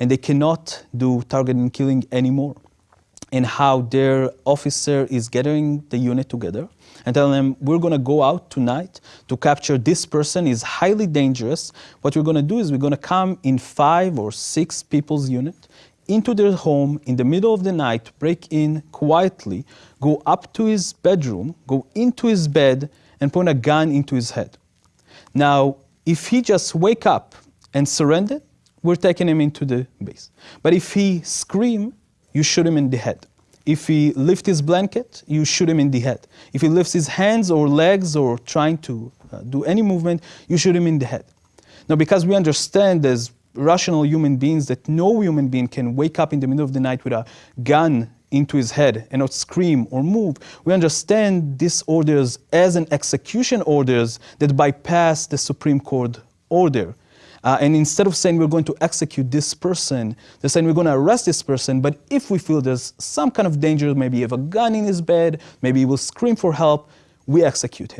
and they cannot do targeting killing anymore. And how their officer is gathering the unit together and telling them, we're gonna go out tonight to capture this person is highly dangerous. What we're gonna do is we're gonna come in five or six people's unit into their home in the middle of the night, break in quietly, go up to his bedroom, go into his bed, and point a gun into his head. Now, if he just wake up and surrender, we're taking him into the base. But if he scream, you shoot him in the head. If he lift his blanket, you shoot him in the head. If he lifts his hands or legs or trying to uh, do any movement, you shoot him in the head. Now, because we understand as rational human beings that no human being can wake up in the middle of the night with a gun into his head and not scream or move. We understand these orders as an execution orders that bypass the Supreme Court order. Uh, and instead of saying we're going to execute this person, they're saying we're going to arrest this person, but if we feel there's some kind of danger, maybe he have a gun in his bed, maybe he will scream for help, we execute him.